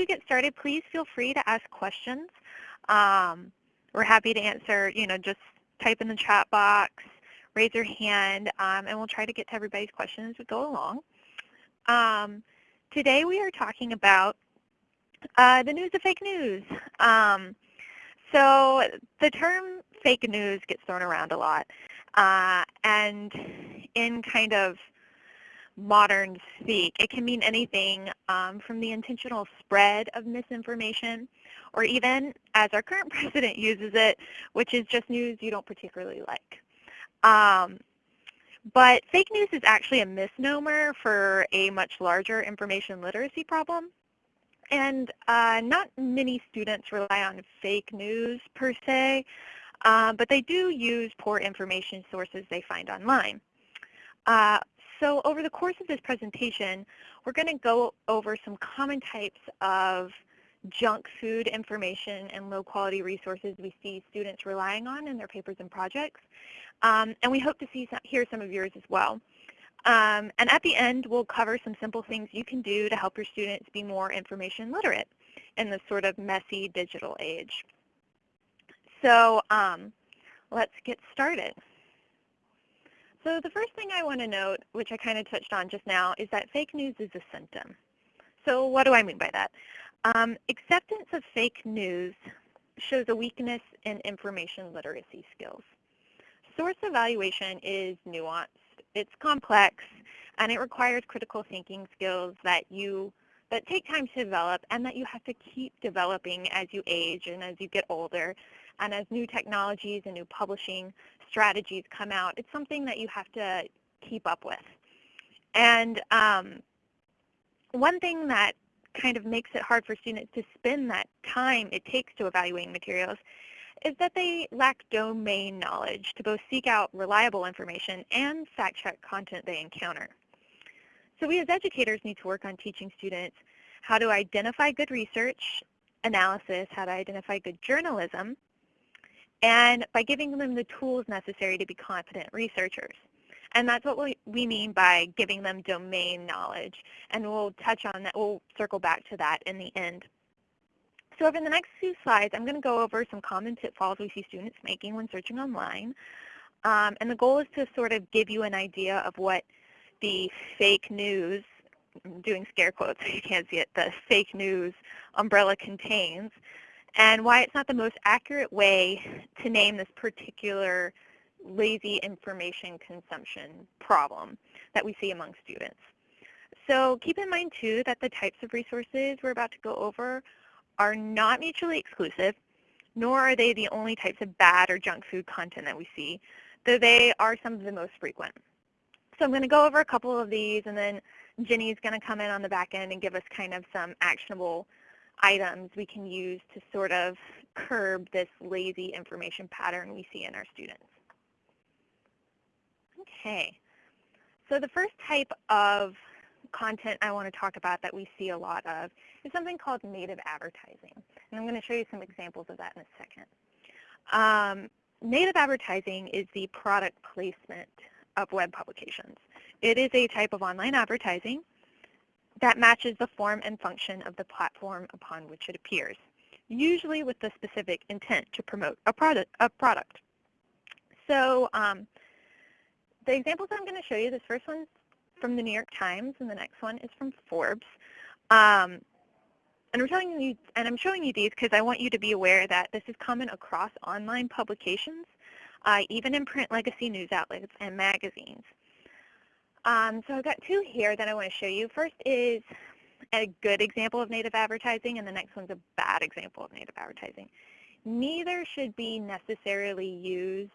we get started, please feel free to ask questions. Um, we're happy to answer, you know, just type in the chat box, raise your hand, um, and we'll try to get to everybody's questions as we go along. Um, today we are talking about uh, the news of fake news. Um, so the term fake news gets thrown around a lot. Uh, and in kind of modern speak, it can mean anything um, from the intentional spread of misinformation or even, as our current president uses it, which is just news you don't particularly like. Um, but fake news is actually a misnomer for a much larger information literacy problem. And uh, not many students rely on fake news per se, uh, but they do use poor information sources they find online. Uh, so over the course of this presentation, we're going to go over some common types of junk food information and low quality resources we see students relying on in their papers and projects. Um, and we hope to see hear some of yours as well. Um, and at the end, we'll cover some simple things you can do to help your students be more information literate in this sort of messy digital age. So um, let's get started. So the first thing I want to note, which I kind of touched on just now, is that fake news is a symptom. So what do I mean by that? Um, acceptance of fake news shows a weakness in information literacy skills. Source evaluation is nuanced it's complex and it requires critical thinking skills that you that take time to develop and that you have to keep developing as you age and as you get older and as new technologies and new publishing strategies come out. It's something that you have to keep up with. And um, one thing that kind of makes it hard for students to spend that time it takes to evaluating materials is that they lack domain knowledge to both seek out reliable information and fact-check content they encounter. So we as educators need to work on teaching students how to identify good research, analysis, how to identify good journalism, and by giving them the tools necessary to be confident researchers. And that's what we, mean by giving them domain knowledge. And we'll touch on that, we'll circle back to that in the end. So over the next few slides, I'm going to go over some common pitfalls we see students making when searching online. Um, and the goal is to sort of give you an idea of what the fake news, I'm doing scare quotes, you can't see it, the fake news umbrella contains, and why it's not the most accurate way to name this particular lazy information consumption problem that we see among students. So keep in mind, too, that the types of resources we're about to go over are not mutually exclusive, nor are they the only types of bad or junk food content that we see, though they are some of the most frequent. So I'm going to go over a couple of these, and then Jenny's going to come in on the back end and give us kind of some actionable items we can use to sort of curb this lazy information pattern we see in our students. Okay, so the first type of content I want to talk about that we see a lot of is something called native advertising. And I'm going to show you some examples of that in a second. Um, native advertising is the product placement of web publications. It is a type of online advertising that matches the form and function of the platform upon which it appears, usually with the specific intent to promote a product. A product. So um, the examples I'm going to show you, this first one's from the New York Times, and the next one is from Forbes. Um, and I'm telling you, and I'm showing you these because I want you to be aware that this is common across online publications, uh, even in print legacy news outlets and magazines. Um, so I've got two here that I want to show you. First is a good example of native advertising, and the next one's a bad example of native advertising. Neither should be necessarily used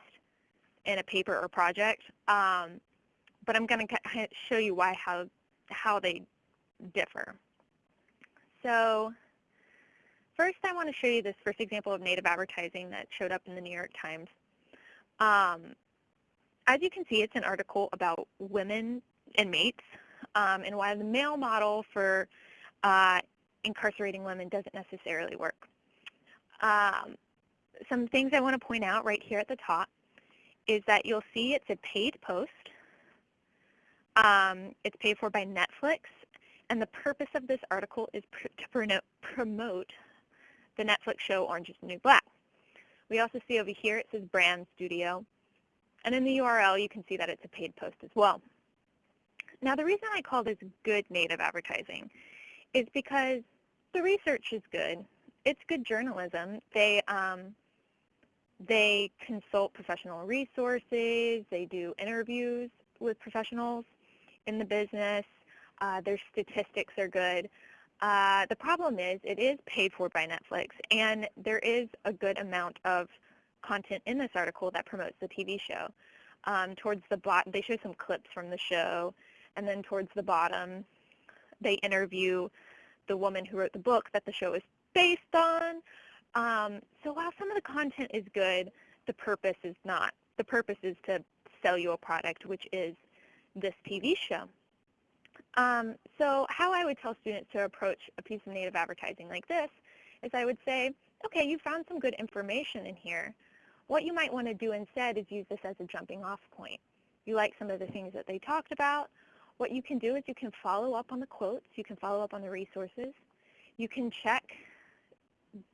in a paper or project. Um, but I'm going to show you why how how they differ. So first I want to show you this first example of native advertising that showed up in the New York Times. Um, as you can see, it's an article about women inmates um, and why the male model for uh, incarcerating women doesn't necessarily work. Um, some things I want to point out right here at the top is that you'll see it's a paid post um, it's paid for by Netflix, and the purpose of this article is pr to promote, promote the Netflix show Orange is the New Black. We also see over here it says Brand Studio. And in the URL, you can see that it's a paid post as well. Now, the reason I call this good native advertising is because the research is good. It's good journalism. They, um, they consult professional resources. They do interviews with professionals in the business. Uh, their statistics are good. Uh, the problem is it is paid for by Netflix, and there is a good amount of content in this article that promotes the TV show. Um, towards the bottom, they show some clips from the show, and then towards the bottom, they interview the woman who wrote the book that the show is based on. Um, so while some of the content is good, the purpose is not. The purpose is to sell you a product, which is this TV show. Um, so how I would tell students to approach a piece of native advertising like this is I would say, okay, you found some good information in here. What you might want to do instead is use this as a jumping off point. You like some of the things that they talked about. What you can do is you can follow up on the quotes. You can follow up on the resources. You can check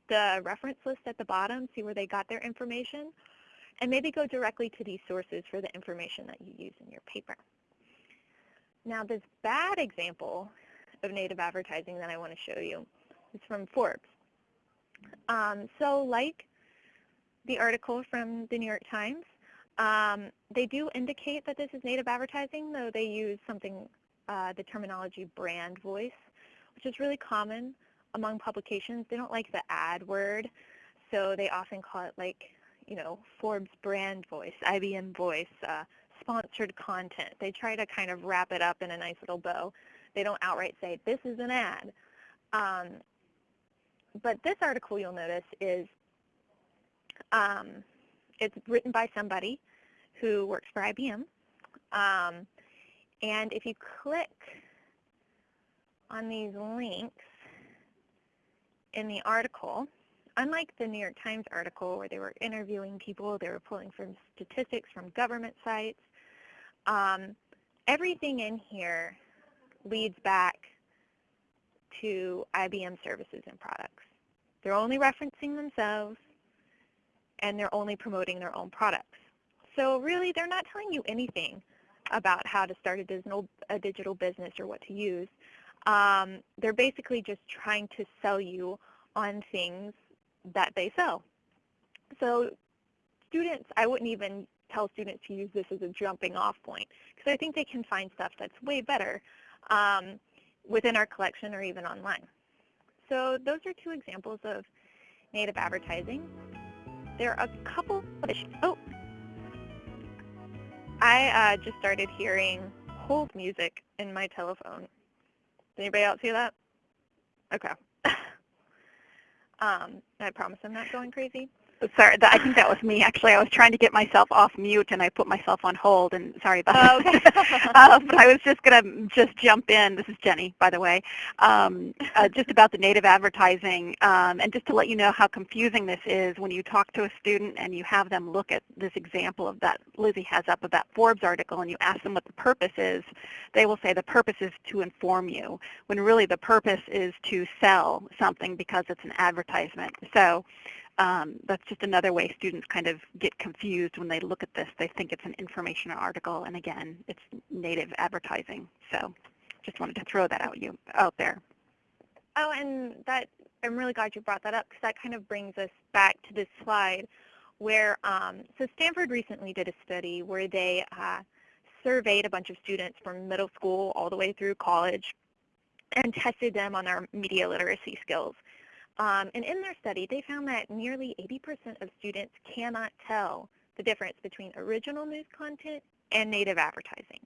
the reference list at the bottom, see where they got their information, and maybe go directly to these sources for the information that you use in your paper. Now this bad example of native advertising that I want to show you is from Forbes. Um, so like the article from the New York Times, um, they do indicate that this is native advertising, though they use something, uh, the terminology brand voice, which is really common among publications. They don't like the ad word, so they often call it like, you know, Forbes brand voice, IBM voice, uh, sponsored content. They try to kind of wrap it up in a nice little bow. They don't outright say, this is an ad. Um, but this article you'll notice is um, it's written by somebody who works for IBM. Um, and if you click on these links in the article, unlike the New York Times article where they were interviewing people, they were pulling from statistics from government sites, um, everything in here leads back to IBM services and products. They're only referencing themselves and they're only promoting their own products. So really, they're not telling you anything about how to start a digital, a digital business or what to use. Um, they're basically just trying to sell you on things that they sell. So students, I wouldn't even tell students to use this as a jumping off point because I think they can find stuff that's way better um, within our collection or even online. So those are two examples of native advertising. There are a couple of issues. Oh, I uh, just started hearing hold music in my telephone. Did anybody else hear that? Okay. um, I promise I'm not going crazy. Sorry, I think that was me. Actually, I was trying to get myself off mute, and I put myself on hold. And sorry about that. Okay. uh, but I was just going to just jump in. This is Jenny, by the way, um, uh, just about the native advertising, um, and just to let you know how confusing this is when you talk to a student and you have them look at this example of that Lizzie has up of that Forbes article, and you ask them what the purpose is. They will say the purpose is to inform you, when really the purpose is to sell something because it's an advertisement. So um, that's just another way students kind of get confused when they look at this. They think it's an information article, and again, it's native advertising. So just wanted to throw that out you out there. Oh, and that I'm really glad you brought that up because that kind of brings us back to this slide where, um, so Stanford recently did a study where they uh, surveyed a bunch of students from middle school all the way through college and tested them on their media literacy skills. Um, and in their study, they found that nearly 80% of students cannot tell the difference between original news content and native advertising.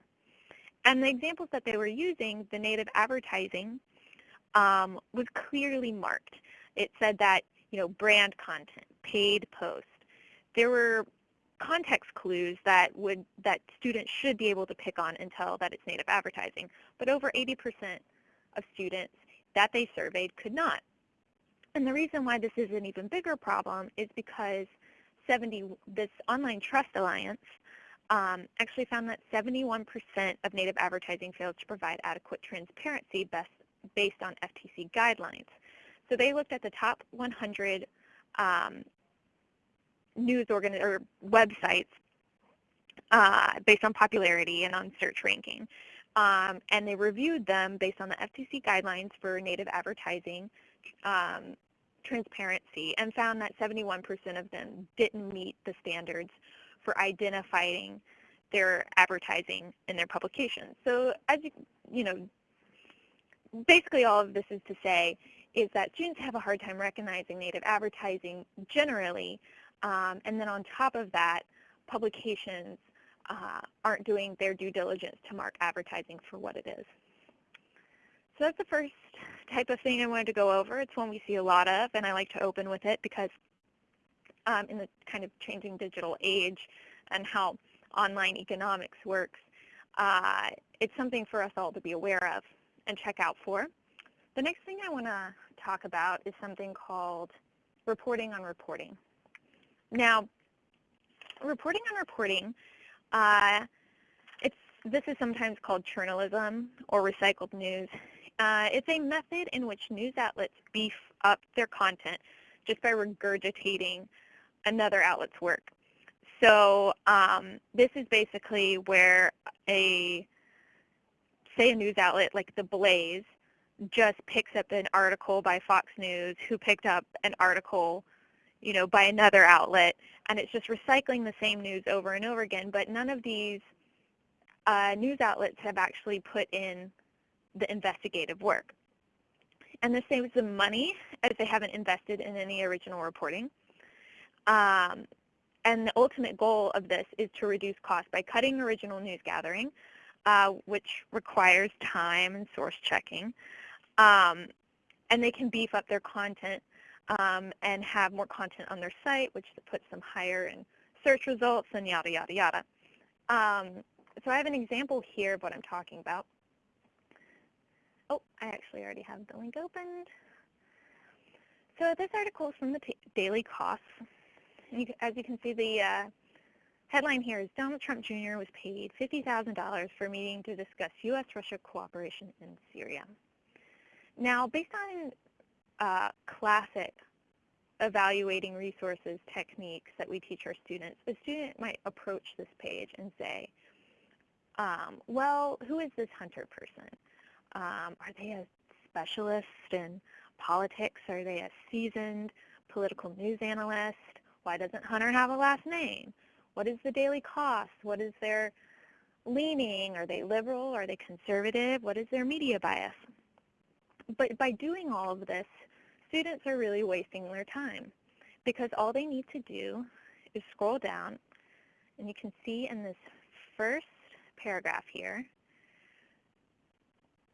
And the examples that they were using, the native advertising, um, was clearly marked. It said that, you know, brand content, paid post. There were context clues that would that students should be able to pick on and tell that it's native advertising. But over 80% of students that they surveyed could not. And the reason why this is an even bigger problem is because 70, this Online Trust Alliance um, actually found that 71% of native advertising failed to provide adequate transparency best, based on FTC guidelines. So they looked at the top 100 um, news or websites uh, based on popularity and on search ranking. Um, and they reviewed them based on the FTC guidelines for native advertising um, transparency and found that 71% of them didn't meet the standards for identifying their advertising in their publications. So as you, you know, basically all of this is to say is that students have a hard time recognizing native advertising generally, um, and then on top of that, publications uh, aren't doing their due diligence to mark advertising for what it is. So that's the first type of thing I wanted to go over. It's one we see a lot of, and I like to open with it because um, in the kind of changing digital age and how online economics works, uh, it's something for us all to be aware of and check out for. The next thing I want to talk about is something called reporting on reporting. Now, reporting on reporting uh, it's, this is sometimes called churnalism or recycled news. Uh, it's a method in which news outlets beef up their content just by regurgitating another outlet's work. So um, this is basically where a, say a news outlet like The Blaze just picks up an article by Fox News who picked up an article you know, by another outlet, and it's just recycling the same news over and over again, but none of these uh, news outlets have actually put in the investigative work. And this saves them money as they haven't invested in any original reporting. Um, and the ultimate goal of this is to reduce costs by cutting original news gathering, uh, which requires time and source checking. Um, and they can beef up their content um, and have more content on their site, which puts them higher in search results and yada, yada, yada. Um, so I have an example here of what I'm talking about. Oh, I actually already have the link opened. So this article is from the Daily. You, as you can see, the uh, headline here is Donald Trump Jr. was paid $50,000 for a meeting to discuss U.S.-Russia cooperation in Syria. Now, based on uh, classic evaluating resources techniques that we teach our students, a student might approach this page and say, um, well, who is this Hunter person? Um, are they a specialist in politics? Are they a seasoned political news analyst? Why doesn't Hunter have a last name? What is the Daily Kos? What is their leaning? Are they liberal? Are they conservative? What is their media bias? But by doing all of this, students are really wasting their time because all they need to do is scroll down and you can see in this first paragraph here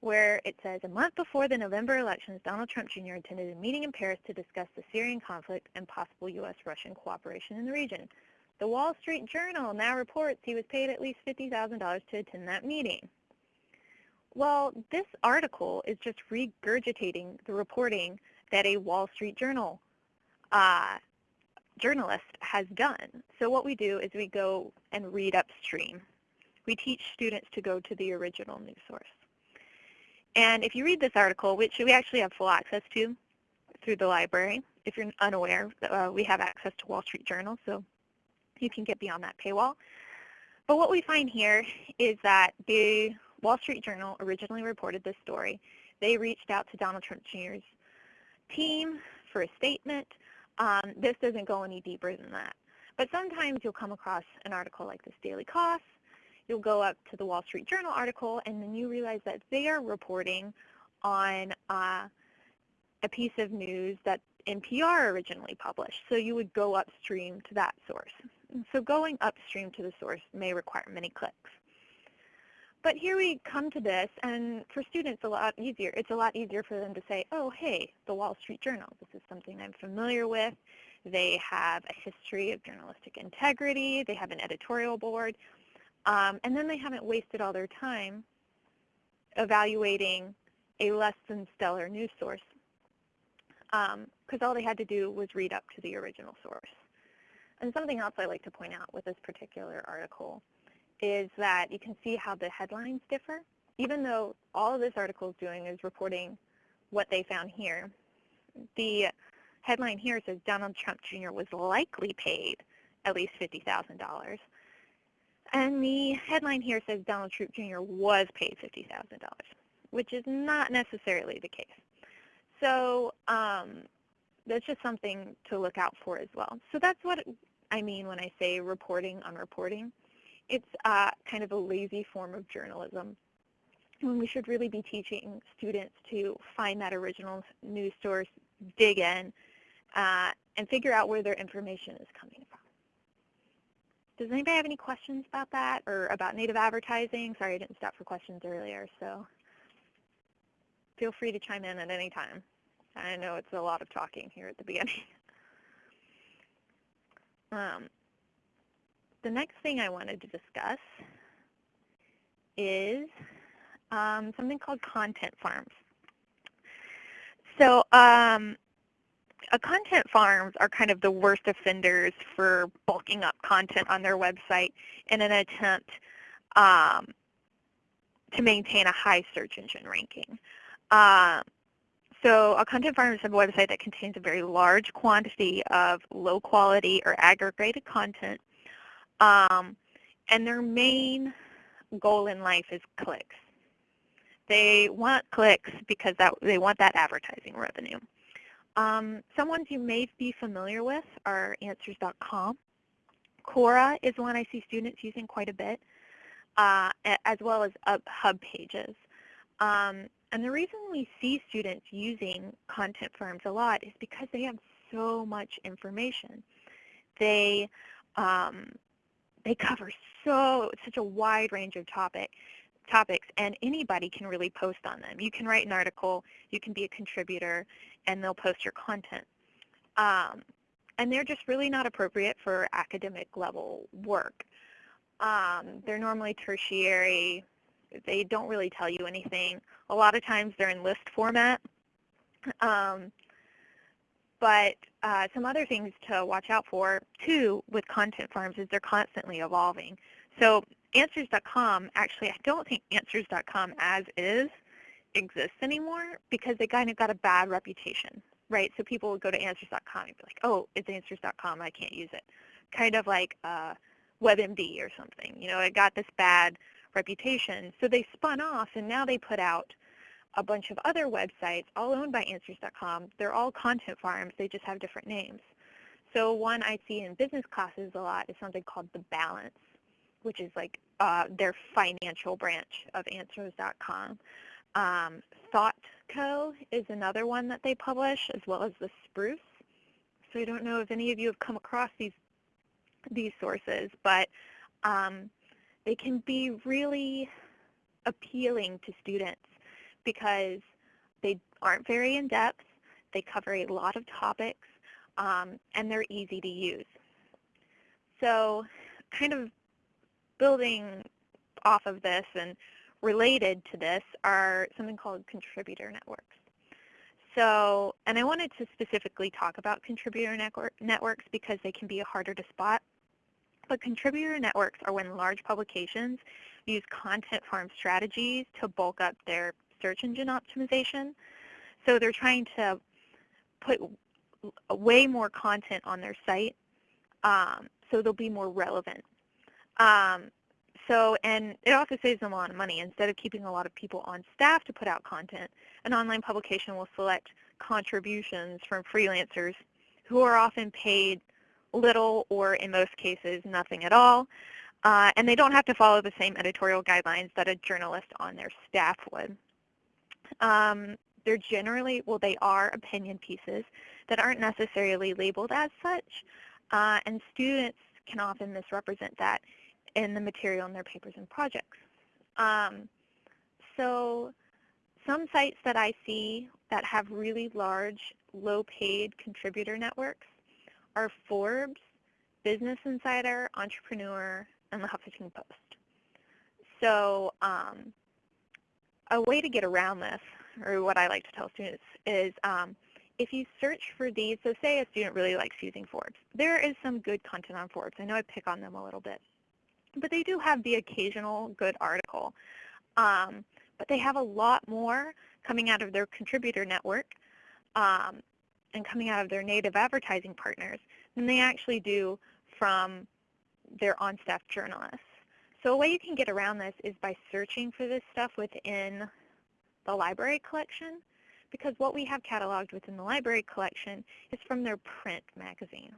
where it says, a month before the November elections, Donald Trump Jr. attended a meeting in Paris to discuss the Syrian conflict and possible U.S.-Russian cooperation in the region. The Wall Street Journal now reports he was paid at least $50,000 to attend that meeting. Well, this article is just regurgitating the reporting that a Wall Street Journal uh, journalist has done. So what we do is we go and read upstream. We teach students to go to the original news source. And if you read this article, which we actually have full access to through the library, if you're unaware, uh, we have access to Wall Street Journal, so you can get beyond that paywall. But what we find here is that the Wall Street Journal originally reported this story. They reached out to Donald Trump Jr.'s team for a statement. Um, this doesn't go any deeper than that. But sometimes you'll come across an article like this Daily Kos. You'll go up to the Wall Street Journal article, and then you realize that they are reporting on uh, a piece of news that NPR originally published. So you would go upstream to that source. So going upstream to the source may require many clicks. But here we come to this, and for students, a lot easier. It's a lot easier for them to say, oh, hey, the Wall Street Journal. This is something I'm familiar with. They have a history of journalistic integrity. They have an editorial board. Um, and then they haven't wasted all their time evaluating a less than stellar news source because um, all they had to do was read up to the original source. And something else I like to point out with this particular article is that you can see how the headlines differ. Even though all this article is doing is reporting what they found here, the headline here says Donald Trump Jr. was likely paid at least $50,000. And the headline here says Donald Trump Jr. was paid $50,000, which is not necessarily the case. So um, that's just something to look out for as well. So that's what I mean when I say reporting on reporting. It's uh, kind of a lazy form of journalism when we should really be teaching students to find that original news source, dig in, uh, and figure out where their information is coming. Does anybody have any questions about that or about native advertising? Sorry, I didn't stop for questions earlier, so feel free to chime in at any time. I know it's a lot of talking here at the beginning. um, the next thing I wanted to discuss is um, something called content farms. So um, content farms are kind of the worst offenders for bulking up content on their website in an attempt um, to maintain a high search engine ranking. Uh, so a content farm is a website that contains a very large quantity of low quality or aggregated content. Um, and their main goal in life is clicks. They want clicks because that, they want that advertising revenue. Um, some ones you may be familiar with are Answers.com. Quora is one I see students using quite a bit, uh, as well as HubPages. Um, and the reason we see students using content farms a lot is because they have so much information. They um, they cover so such a wide range of topic topics, and anybody can really post on them. You can write an article, you can be a contributor, and they'll post your content. Um, and they're just really not appropriate for academic level work. Um, they're normally tertiary. They don't really tell you anything. A lot of times they're in list format. Um, but uh, some other things to watch out for, too, with content farms is they're constantly evolving. So Answers.com, actually, I don't think Answers.com as is exists anymore because they kind of got a bad reputation, right? So people would go to Answers.com and be like, oh, it's Answers.com, I can't use it. Kind of like uh, WebMD or something. You know, it got this bad reputation. So they spun off and now they put out a bunch of other websites all owned by Answers.com. They're all content farms. They just have different names. So one I see in business classes a lot is something called The Balance which is like uh, their financial branch of Answers.com. Um, ThoughtCo is another one that they publish, as well as the Spruce. So I don't know if any of you have come across these these sources, but um, they can be really appealing to students because they aren't very in-depth, they cover a lot of topics, um, and they're easy to use. So kind of building off of this and related to this are something called contributor networks. So, and I wanted to specifically talk about contributor network, networks because they can be harder to spot. But contributor networks are when large publications use content farm strategies to bulk up their search engine optimization. So they're trying to put way more content on their site um, so they'll be more relevant um, so, and it also saves them a lot of money. Instead of keeping a lot of people on staff to put out content, an online publication will select contributions from freelancers who are often paid little or in most cases nothing at all. Uh, and they don't have to follow the same editorial guidelines that a journalist on their staff would. Um, they're generally, well, they are opinion pieces that aren't necessarily labeled as such, uh, and students can often misrepresent that in the material in their papers and projects. Um, so some sites that I see that have really large, low-paid contributor networks are Forbes, Business Insider, Entrepreneur, and the Huffington Post. So um, a way to get around this, or what I like to tell students, is um, if you search for these, so say a student really likes using Forbes, there is some good content on Forbes. I know I pick on them a little bit but they do have the occasional good article. Um, but they have a lot more coming out of their contributor network. Um, and coming out of their native advertising partners than they actually do from their on-staff journalists. So a way you can get around this is by searching for this stuff within the library collection because what we have cataloged within the library collection is from their print magazine.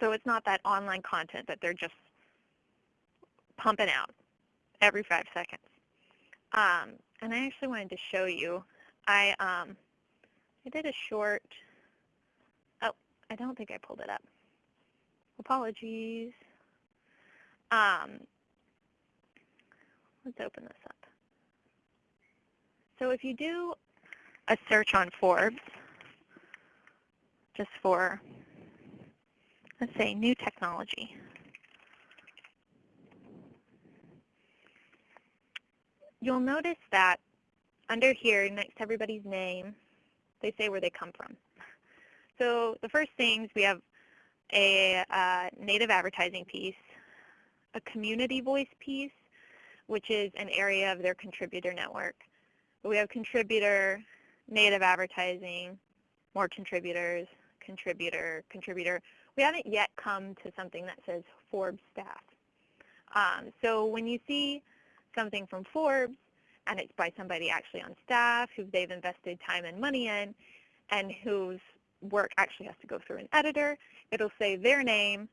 So it's not that online content that they're just pumping out every five seconds. Um, and I actually wanted to show you. I um, I did a short. Oh, I don't think I pulled it up. Apologies. Um, let's open this up. So if you do a search on Forbes, just for, let's say, new technology, you'll notice that under here, next to everybody's name, they say where they come from. So the first things, we have a uh, native advertising piece, a community voice piece, which is an area of their contributor network. we have contributor, native advertising, more contributors, contributor, contributor. We haven't yet come to something that says Forbes staff. Um, so when you see something from Forbes and it's by somebody actually on staff who they've invested time and money in and whose work actually has to go through an editor, it'll say their name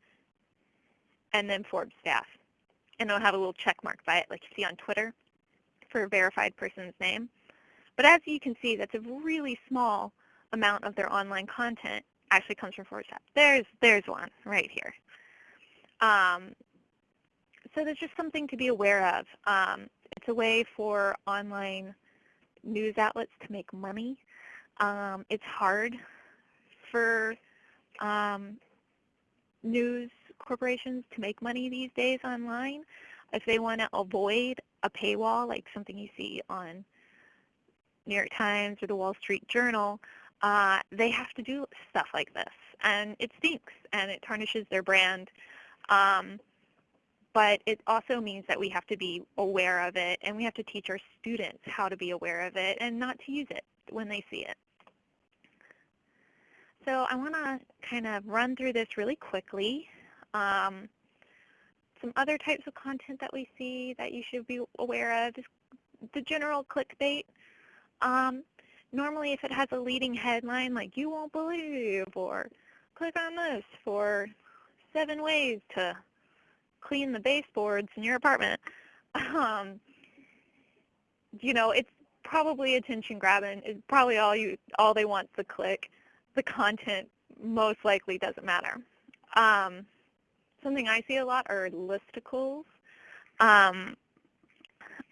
and then Forbes staff. And it'll have a little check mark by it like you see on Twitter for a verified person's name. But as you can see, that's a really small amount of their online content actually comes from Forbes staff. There's, there's one right here. Um, so there's just something to be aware of. Um, it's a way for online news outlets to make money. Um, it's hard for um, news corporations to make money these days online. If they want to avoid a paywall, like something you see on New York Times or the Wall Street Journal, uh, they have to do stuff like this. And it stinks, and it tarnishes their brand. Um, but it also means that we have to be aware of it and we have to teach our students how to be aware of it and not to use it when they see it. So I want to kind of run through this really quickly. Um, some other types of content that we see that you should be aware of is the general clickbait. Um, normally if it has a leading headline like you won't believe or click on this for seven ways to clean the baseboards in your apartment, um, you know, it's probably attention grabbing. It's probably all you all they want to click. The content most likely doesn't matter. Um, something I see a lot are listicles. Um,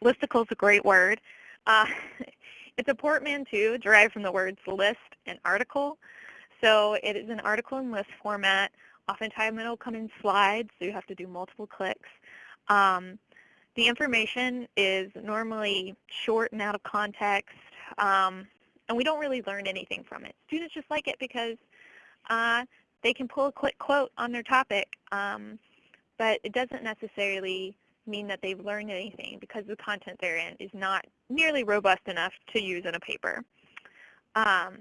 listicle is a great word. Uh, it's a portmanteau derived from the words list and article. So it is an article in list format Oftentimes it'll come in slides, so you have to do multiple clicks. Um, the information is normally short and out of context, um, and we don't really learn anything from it. Students just like it because uh, they can pull a quick quote on their topic, um, but it doesn't necessarily mean that they've learned anything because the content they're in is not nearly robust enough to use in a paper. Um,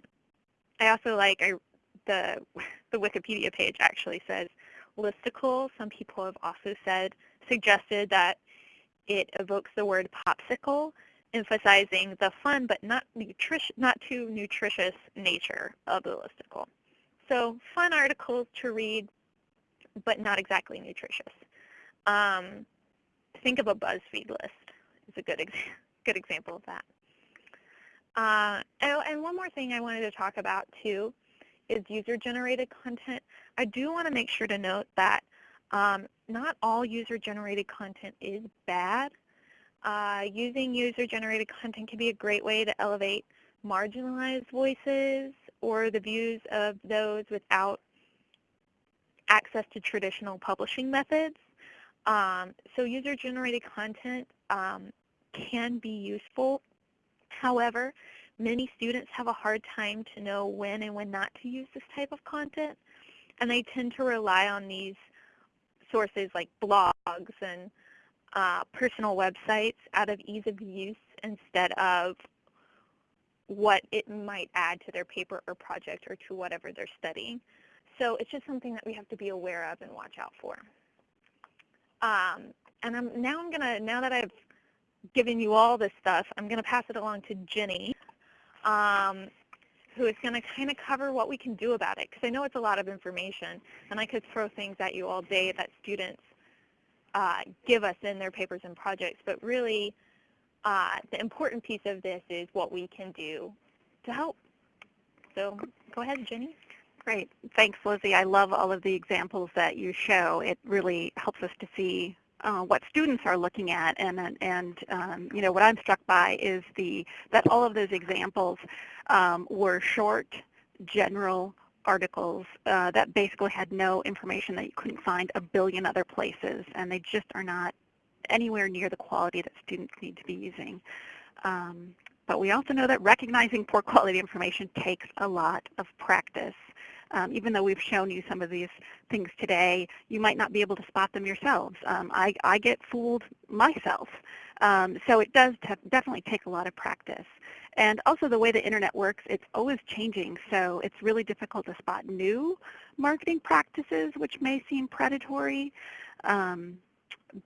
I also like, I the, the Wikipedia page actually says listicle. Some people have also said, suggested that it evokes the word popsicle, emphasizing the fun but not, nutrition, not too nutritious nature of the listicle. So fun articles to read, but not exactly nutritious. Um, think of a BuzzFeed list is a good, ex good example of that. Uh, and, and one more thing I wanted to talk about too is user-generated content. I do want to make sure to note that um, not all user-generated content is bad. Uh, using user-generated content can be a great way to elevate marginalized voices or the views of those without access to traditional publishing methods. Um, so user-generated content um, can be useful. However, Many students have a hard time to know when and when not to use this type of content, and they tend to rely on these sources like blogs and uh, personal websites out of ease of use instead of what it might add to their paper or project or to whatever they're studying. So it's just something that we have to be aware of and watch out for. Um, and I'm, now I'm gonna, now that I've given you all this stuff, I'm gonna pass it along to Jenny, um, who is gonna kind of cover what we can do about it, because I know it's a lot of information, and I could throw things at you all day that students uh, give us in their papers and projects, but really uh, the important piece of this is what we can do to help. So go ahead, Jenny. Great. Thanks, Lizzie. I love all of the examples that you show. It really helps us to see uh, what students are looking at, and and um, you know what I'm struck by is the that all of those examples um, were short, general articles uh, that basically had no information that you couldn't find a billion other places, and they just are not anywhere near the quality that students need to be using. Um, but we also know that recognizing poor quality information takes a lot of practice. Um, even though we've shown you some of these things today, you might not be able to spot them yourselves. Um, I, I, get fooled myself. Um, so it does definitely take a lot of practice. And also the way the internet works, it's always changing, so it's really difficult to spot new marketing practices which may seem predatory. Um,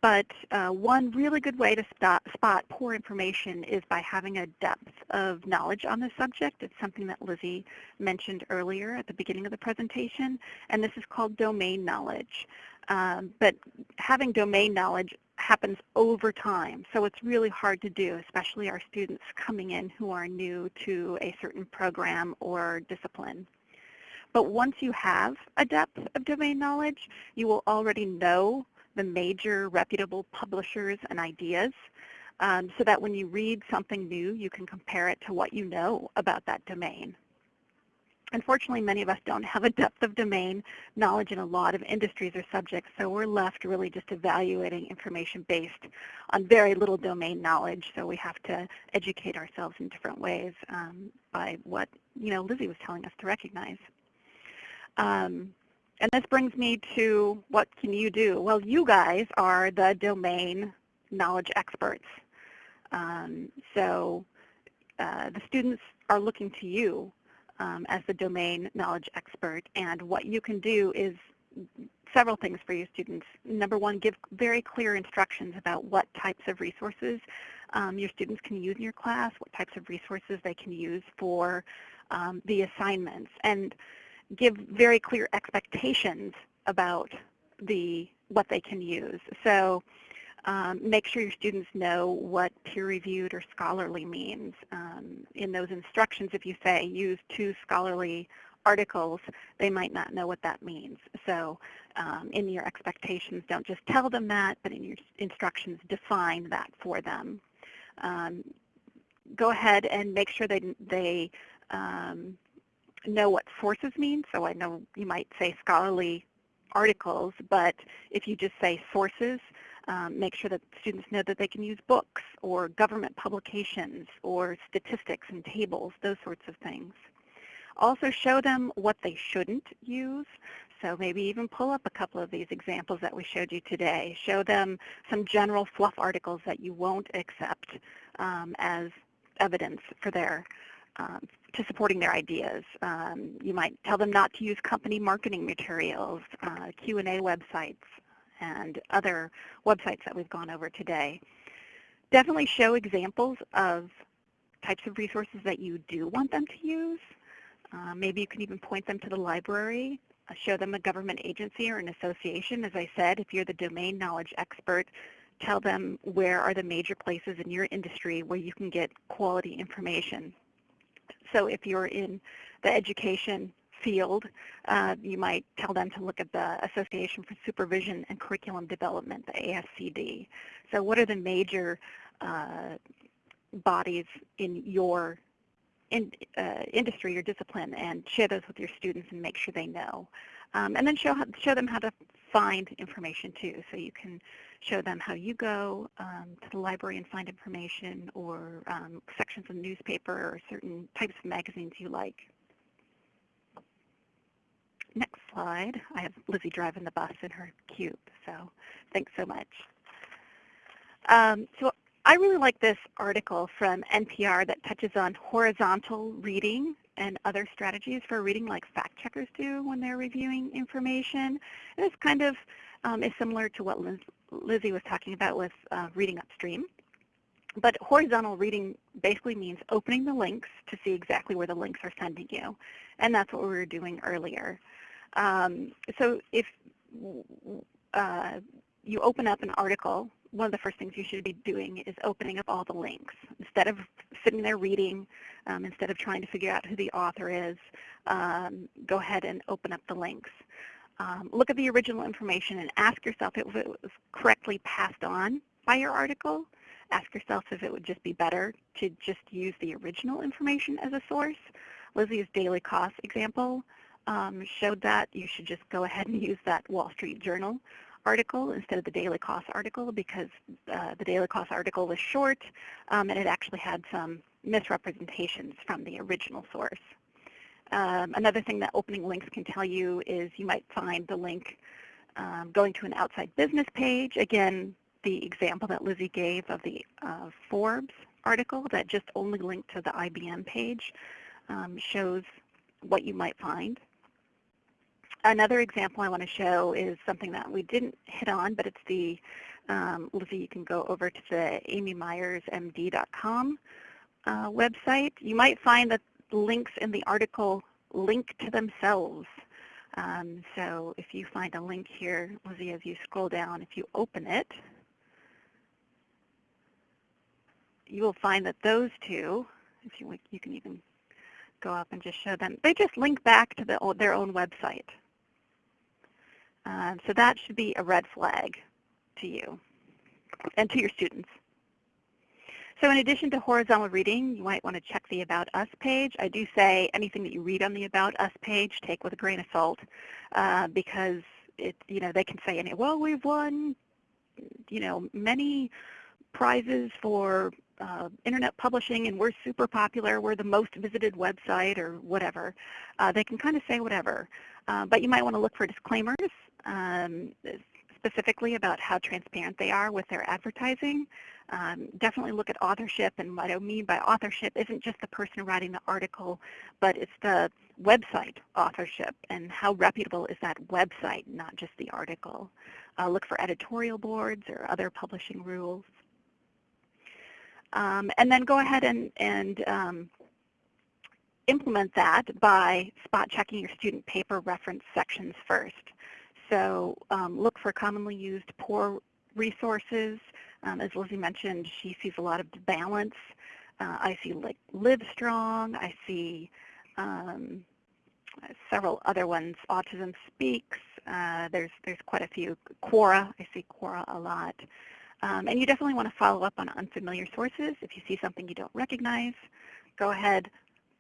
but uh, one really good way to spot, spot poor information is by having a depth of knowledge on the subject. It's something that Lizzie mentioned earlier at the beginning of the presentation, and this is called domain knowledge. Um, but having domain knowledge happens over time, so it's really hard to do, especially our students coming in who are new to a certain program or discipline. But once you have a depth of domain knowledge, you will already know the major reputable publishers and ideas um, so that when you read something new, you can compare it to what you know about that domain. Unfortunately, many of us don't have a depth of domain knowledge in a lot of industries or subjects, so we're left really just evaluating information based on very little domain knowledge, so we have to educate ourselves in different ways um, by what you know Lizzie was telling us to recognize. Um, and this brings me to what can you do? Well, you guys are the domain knowledge experts. Um, so uh, the students are looking to you um, as the domain knowledge expert, and what you can do is several things for your students. Number one, give very clear instructions about what types of resources um, your students can use in your class, what types of resources they can use for um, the assignments. And give very clear expectations about the what they can use. So um, make sure your students know what peer-reviewed or scholarly means. Um, in those instructions, if you say use two scholarly articles, they might not know what that means. So um, in your expectations, don't just tell them that, but in your instructions, define that for them. Um, go ahead and make sure they, they um, know what sources mean. So I know you might say scholarly articles, but if you just say sources, um, make sure that students know that they can use books or government publications or statistics and tables, those sorts of things. Also show them what they shouldn't use. So maybe even pull up a couple of these examples that we showed you today. Show them some general fluff articles that you won't accept um, as evidence for their um, to supporting their ideas. Um, you might tell them not to use company marketing materials, uh, Q&A websites, and other websites that we've gone over today. Definitely show examples of types of resources that you do want them to use. Uh, maybe you can even point them to the library, uh, show them a government agency or an association. As I said, if you're the domain knowledge expert, tell them where are the major places in your industry where you can get quality information. So if you're in the education field, uh, you might tell them to look at the Association for Supervision and Curriculum Development, the ASCD. So what are the major uh, bodies in your in, uh, industry or discipline and share those with your students and make sure they know. Um, and then show, show them how to find information too. So you can show them how you go um, to the library and find information or um, sections of newspaper or certain types of magazines you like. Next slide. I have Lizzie driving the bus in her cube, so thanks so much. Um, so I really like this article from NPR that touches on horizontal reading and other strategies for reading like fact checkers do when they're reviewing information. And it's kind of um, is similar to what Liz, Lizzie was talking about with uh, reading upstream. But horizontal reading basically means opening the links to see exactly where the links are sending you. And that's what we were doing earlier. Um, so if uh, you open up an article, one of the first things you should be doing is opening up all the links. Instead of sitting there reading, um, instead of trying to figure out who the author is, um, go ahead and open up the links. Um, look at the original information and ask yourself if it was correctly passed on by your article. Ask yourself if it would just be better to just use the original information as a source. Lizzie's Daily Kos example um, showed that you should just go ahead and use that Wall Street Journal article instead of the Daily Kos article because uh, the Daily Kos article was short um, and it actually had some misrepresentations from the original source. Um, another thing that opening links can tell you is you might find the link um, going to an outside business page. Again, the example that Lizzie gave of the uh, Forbes article that just only linked to the IBM page um, shows what you might find. Another example I want to show is something that we didn't hit on, but it's the, um, Lizzie, you can go over to the amymyersmd.com uh, website. You might find that links in the article link to themselves. Um, so if you find a link here, Lizzie, as you scroll down, if you open it, you will find that those two, if you, you can even go up and just show them, they just link back to the, their own website. Um, so that should be a red flag to you and to your students. So in addition to horizontal reading, you might want to check the About Us page. I do say anything that you read on the About Us page, take with a grain of salt, uh, because it, you know, they can say, well, we've won, you know, many prizes for uh, internet publishing and we're super popular, we're the most visited website or whatever. Uh, they can kind of say whatever. Uh, but you might want to look for disclaimers um, specifically about how transparent they are with their advertising. Um, definitely look at authorship, and what I mean by authorship isn't just the person writing the article, but it's the website authorship and how reputable is that website, not just the article. Uh, look for editorial boards or other publishing rules. Um, and then go ahead and, and um, implement that by spot checking your student paper reference sections first. So um, look for commonly used poor resources. Um, as Lizzie mentioned, she sees a lot of balance. Uh, I see like Livestrong. I see um, several other ones. Autism Speaks. Uh, there's there's quite a few. Quora. I see Quora a lot. Um, and you definitely want to follow up on unfamiliar sources. If you see something you don't recognize, go ahead,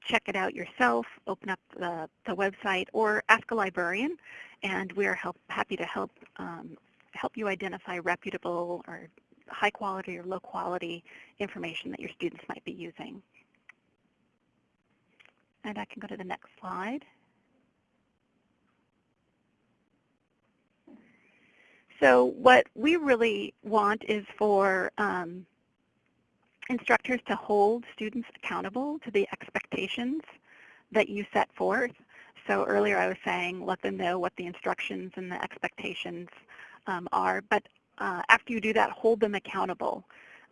check it out yourself, open up the, the website, or ask a librarian, and we are help, happy to help um, help you identify reputable or high quality or low quality information that your students might be using. And I can go to the next slide. So what we really want is for um, instructors to hold students accountable to the expectations that you set forth. So earlier I was saying let them know what the instructions and the expectations um, are, but uh, after you do that, hold them accountable.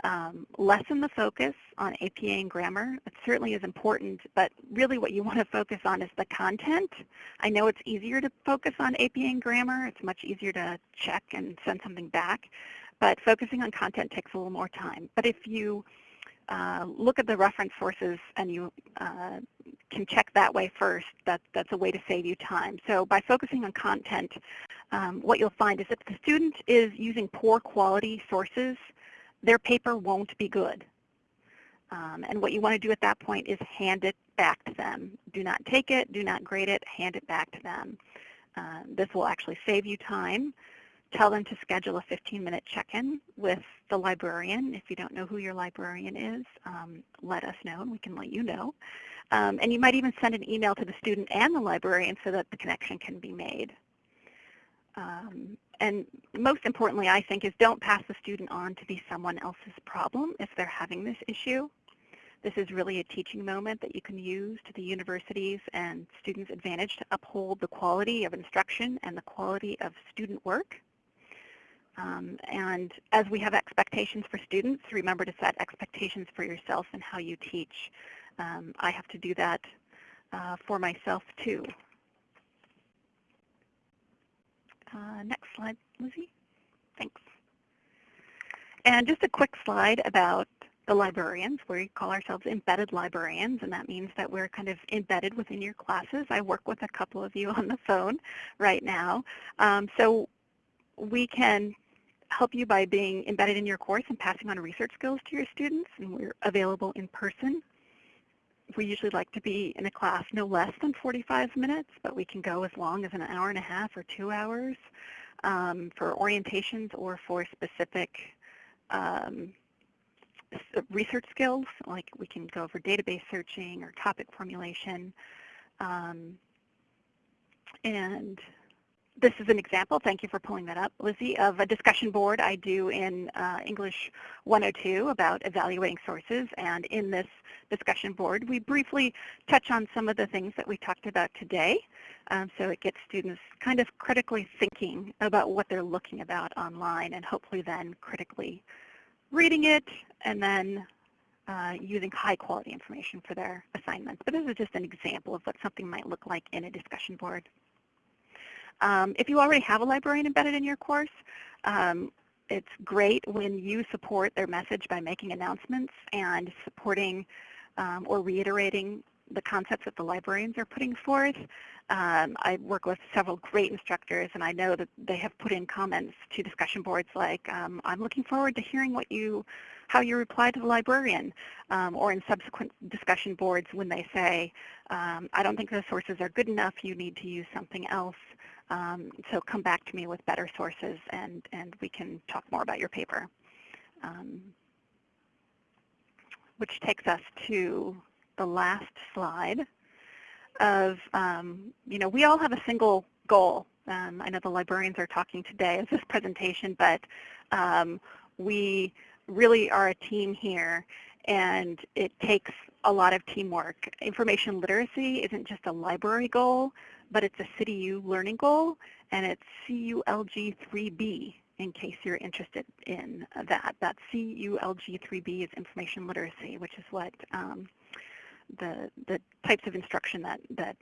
Um, lessen the focus on APA and grammar. It certainly is important, but really what you want to focus on is the content. I know it's easier to focus on APA and grammar. It's much easier to check and send something back, but focusing on content takes a little more time. But if you uh, look at the reference sources and you uh, can check that way first. That, that's a way to save you time. So by focusing on content, um, what you'll find is if the student is using poor quality sources, their paper won't be good. Um, and what you want to do at that point is hand it back to them. Do not take it, do not grade it, hand it back to them. Uh, this will actually save you time tell them to schedule a 15-minute check-in with the librarian. If you don't know who your librarian is, um, let us know and we can let you know. Um, and you might even send an email to the student and the librarian so that the connection can be made. Um, and most importantly, I think, is don't pass the student on to be someone else's problem if they're having this issue. This is really a teaching moment that you can use to the universities and students' advantage to uphold the quality of instruction and the quality of student work. Um, and as we have expectations for students, remember to set expectations for yourself and how you teach. Um, I have to do that uh, for myself too. Uh, next slide, Lizzie. Thanks. And just a quick slide about the librarians. We call ourselves embedded librarians, and that means that we're kind of embedded within your classes. I work with a couple of you on the phone right now. Um, so we can help you by being embedded in your course and passing on research skills to your students, and we're available in person. We usually like to be in a class no less than 45 minutes, but we can go as long as an hour and a half or two hours um, for orientations or for specific um, research skills, like we can go over database searching or topic formulation. Um, and this is an example, thank you for pulling that up, Lizzie, of a discussion board I do in uh, English 102 about evaluating sources. And in this discussion board, we briefly touch on some of the things that we talked about today. Um, so it gets students kind of critically thinking about what they're looking about online and hopefully then critically reading it and then uh, using high quality information for their assignments. But this is just an example of what something might look like in a discussion board. Um, if you already have a librarian embedded in your course, um, it's great when you support their message by making announcements and supporting um, or reiterating the concepts that the librarians are putting forth. Um, I work with several great instructors, and I know that they have put in comments to discussion boards like, um, I'm looking forward to hearing what you, how you reply to the librarian, um, or in subsequent discussion boards when they say, um, I don't think those sources are good enough, you need to use something else. Um, so come back to me with better sources, and, and we can talk more about your paper. Um, which takes us to the last slide of, um, you know, we all have a single goal. Um, I know the librarians are talking today as this presentation, but um, we really are a team here and it takes a lot of teamwork. Information literacy isn't just a library goal, but it's a CityU learning goal and it's CULG3B in case you're interested in that. That CULG3B is information literacy, which is what um, the, the types of instruction that, that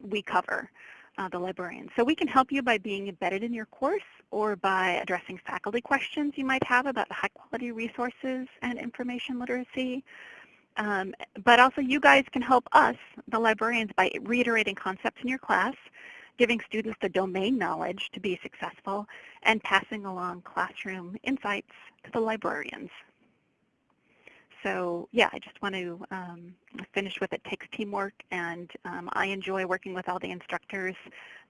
we cover, uh, the librarians. So we can help you by being embedded in your course or by addressing faculty questions you might have about high quality resources and information literacy. Um, but also you guys can help us, the librarians, by reiterating concepts in your class, giving students the domain knowledge to be successful, and passing along classroom insights to the librarians. So yeah, I just want to um, finish with it takes teamwork, and um, I enjoy working with all the instructors.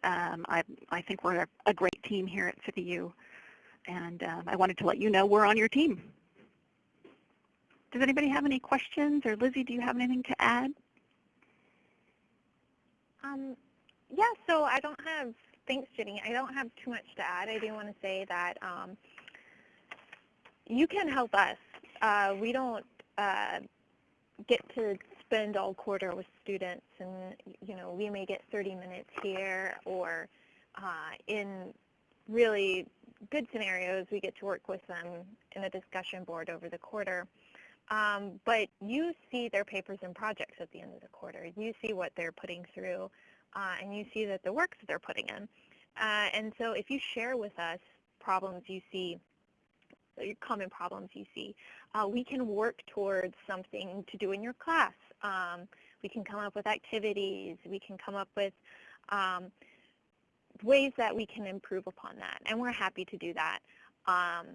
Um, I, I think we're a great team here at CityU, and um, I wanted to let you know we're on your team. Does anybody have any questions, or Lizzie, do you have anything to add? Um, yeah, so I don't have, thanks Jenny, I don't have too much to add. I do want to say that um, you can help us. Uh, we don't uh, get to spend all quarter with students and you know we may get 30 minutes here or uh, in really good scenarios we get to work with them in a discussion board over the quarter. Um, but you see their papers and projects at the end of the quarter. You see what they're putting through uh, and you see that the works that they're putting in. Uh, and so if you share with us problems you see common problems you see. Uh, we can work towards something to do in your class. Um, we can come up with activities. We can come up with um, ways that we can improve upon that, and we're happy to do that. Um,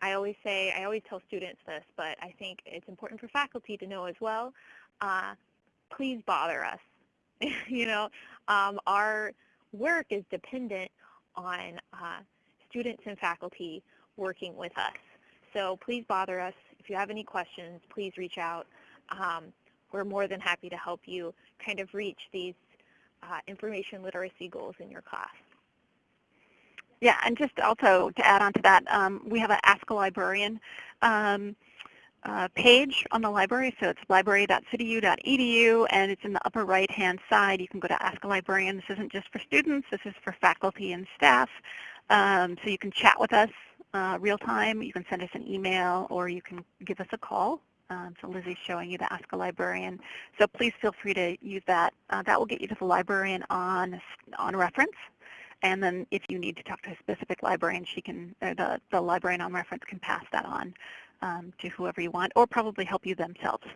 I always say, I always tell students this, but I think it's important for faculty to know as well. Uh, please bother us. you know, um, our work is dependent on uh, students and faculty working with us. So please bother us. If you have any questions, please reach out. Um, we're more than happy to help you kind of reach these uh, information literacy goals in your class. Yeah, and just also to add on to that, um, we have an Ask a Librarian um, uh, page on the library. So it's library.cityu.edu, and it's in the upper right-hand side. You can go to Ask a Librarian. This isn't just for students. This is for faculty and staff. Um, so you can chat with us uh, real time. You can send us an email, or you can give us a call. Um, so Lizzie's showing you the Ask a Librarian. So please feel free to use that. Uh, that will get you to the librarian on, on reference. And then if you need to talk to a specific librarian, she can, the, the librarian on reference can pass that on um, to whoever you want, or probably help you themselves.